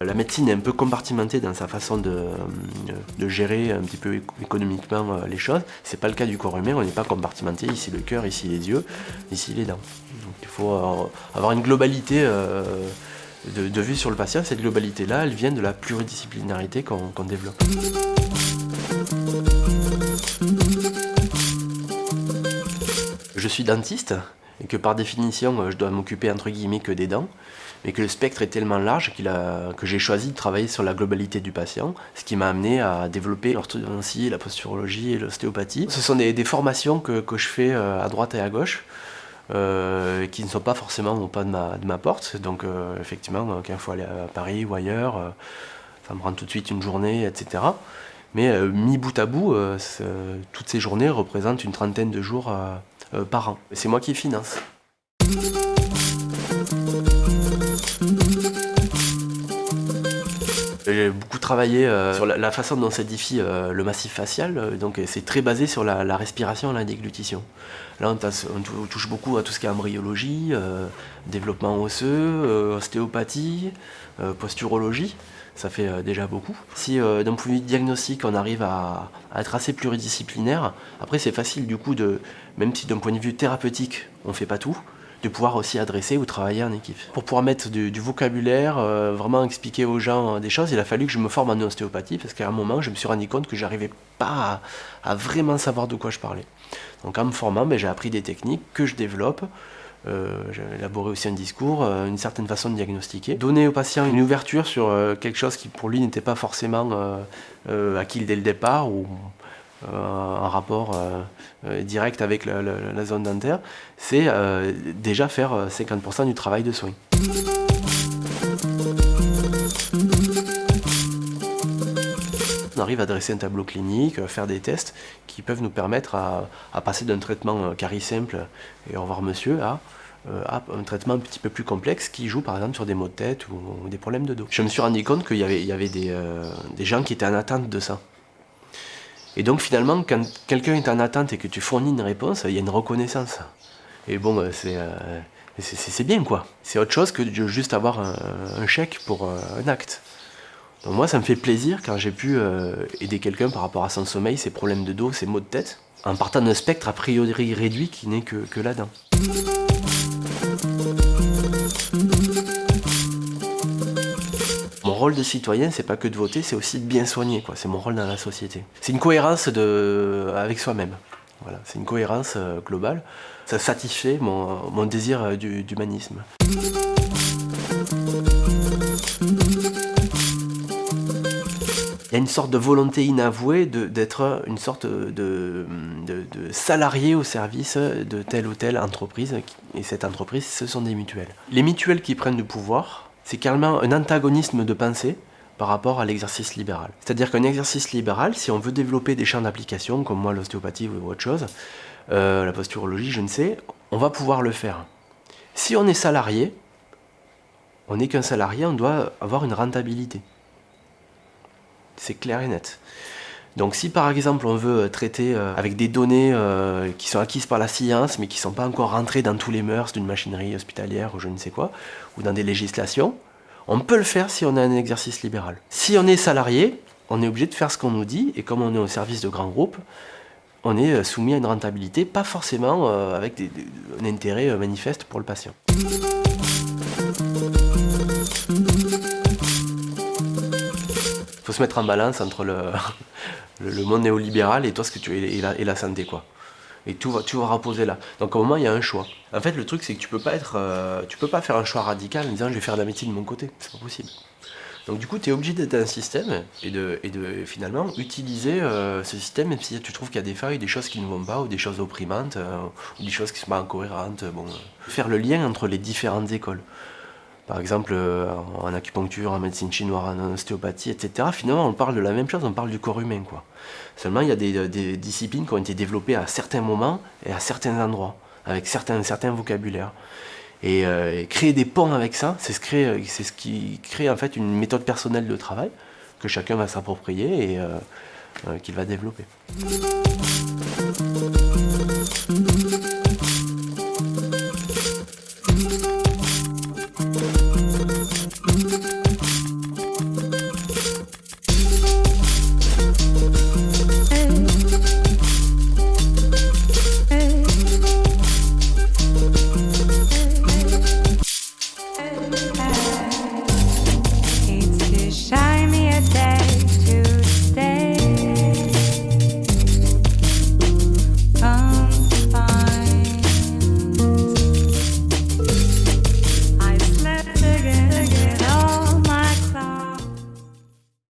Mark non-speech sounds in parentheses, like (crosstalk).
La médecine est un peu compartimentée dans sa façon de, gérer un petit peu économiquement euh, les choses. C'est pas le cas du corps humain, on n'est pas compartimenté, ici le cœur, ici les yeux, ici les dents. Il faut euh, avoir une globalité euh, de, vue sur le patient. Cette globalité-là, elle vient de la pluridisciplinarité qu'on développe. Je suis dentiste et que par définition je dois m'occuper entre guillemets que des dents mais que le spectre est tellement large que j'ai choisi de travailler sur la globalité du patient, ce qui m'a amené à développer l'orthodontie, la posturologie et l'ostéopathie. Ce sont des, formations que, je fais euh, à droite et à gauche, euh, qui ne sont pas forcément au pas de ma, porte. Donc euh, effectivement, quand il faut aller à Paris ou ailleurs, ça me prend tout de suite une journée, etc. Mais mis bout à bout, toutes ces journées représentent une trentaine de jours par an. C'est moi qui finance. J'ai beaucoup travaillé euh, sur la, façon dont s'édifie euh, le massif facial, euh, donc c'est très basé sur la, respiration et la déglutition. Là on, touche beaucoup à tout ce qui est embryologie, développement osseux, ostéopathie, posturologie, ça fait déjà beaucoup. Si d'un point de vue diagnostic on arrive à, être assez pluridisciplinaire, après c'est facile du coup de, même si d'un point de vue thérapeutique on ne fait pas tout, de pouvoir aussi adresser ou travailler en équipe. Pour pouvoir mettre du, vocabulaire, euh, vraiment expliquer aux gens euh, des choses, il a fallu que je me forme en ostéopathie parce qu'à un moment, je me suis rendu compte que j'arrivais pas à, vraiment savoir de quoi je parlais. Donc en me formant, ben, j'ai appris des techniques que je développe. Euh, j'ai élaboré aussi un discours, une certaine façon de diagnostiquer. Donner au patient une ouverture sur quelque chose qui pour lui n'était pas forcément acquis dès le départ ou euh, rapport euh, euh, direct avec la, zone dentaire, c'est déjà faire 50% du travail de soins. On arrive à dresser un tableau clinique, faire des tests qui peuvent nous permettre à, passer d'un traitement carie simple et au revoir monsieur à un traitement un petit peu plus complexe qui joue par exemple sur des maux de tête ou, des problèmes de dos. Je me suis rendu compte qu'il y avait, des, gens qui étaient en attente de ça. Et donc finalement, quand quelqu'un est en attente et que tu fournis une réponse, il y a une reconnaissance. Et bon, euh, euh, c'est bien quoi. C'est autre chose que de juste avoir un, chèque pour euh, un acte. Donc moi, ça me fait plaisir quand j'ai pu aider quelqu'un par rapport à son sommeil, ses problèmes de dos, ses maux de tête, en partant d'un spectre a priori réduit qui n'est que, que là-dedans. rôle de citoyen, c'est pas que de voter, c'est aussi de bien soigner, quoi. C'est mon rôle dans la société. C'est une cohérence de... avec soi-même. Voilà, c'est une cohérence euh, globale. Ça satisfait mon, mon désir euh, d'humanisme. Sorte de volonté inavouée d'être une sorte de, de, salarié au service de telle ou telle entreprise. Et cette entreprise, ce sont des mutuelles. Les mutuelles qui prennent du pouvoir, c'est carrément un antagonisme de pensée par rapport à l'exercice libéral. C'est-à-dire qu'un exercice libéral, si on veut développer des champs d'application, comme moi l'ostéopathie ou autre chose, euh, la posturologie, je ne sais, on va pouvoir le faire. Si on est salarié, on n'est qu'un salarié, on doit avoir une rentabilité. C'est clair et net. Donc si par exemple on veut traiter euh, avec des données euh, qui sont acquises par la science mais qui ne sont pas encore rentrées dans tous les mœurs d'une machinerie hospitalière ou je ne sais quoi, ou dans des législations, on peut le faire si on a un exercice libéral. Si on est salarié, on est obligé de faire ce qu'on nous dit et comme on est au service de grands groupes, on est euh, soumis à une rentabilité, pas forcément avec un intérêt manifeste pour le patient. Se mettre en balance entre (laughs) le, le, monde néolibéral et toi ce que tu la, et la santé quoi. Et tout va, tu vas reposer là. Donc au moment il y a un choix. En fait le truc c'est que tu peux pas être, euh, tu peux pas faire un choix radical en disant je vais faire de la médecine de mon côté, c'est pas possible. Donc du coup tu es obligé d'être un système et de, et de finalement utiliser euh, ce système même si tu trouves qu'il y a des failles, des choses qui ne vont pas ou des choses opprimantes euh, ou des choses qui sont pas incohérentes. Bon, faire le lien entre les différentes écoles par exemple euh, en acupuncture, en médecine chinoise, en ostéopathie, etc. Finalement, on parle de la même chose, on parle du corps humain. Quoi. Seulement, il y a des, disciplines qui ont été développées à certains moments et à certains endroits, avec certains, certains vocabulaires. Et, euh, créer des ponts avec ça, c'est ce, qui crée en fait une méthode personnelle de travail que chacun va s'approprier et euh, qu'il va développer.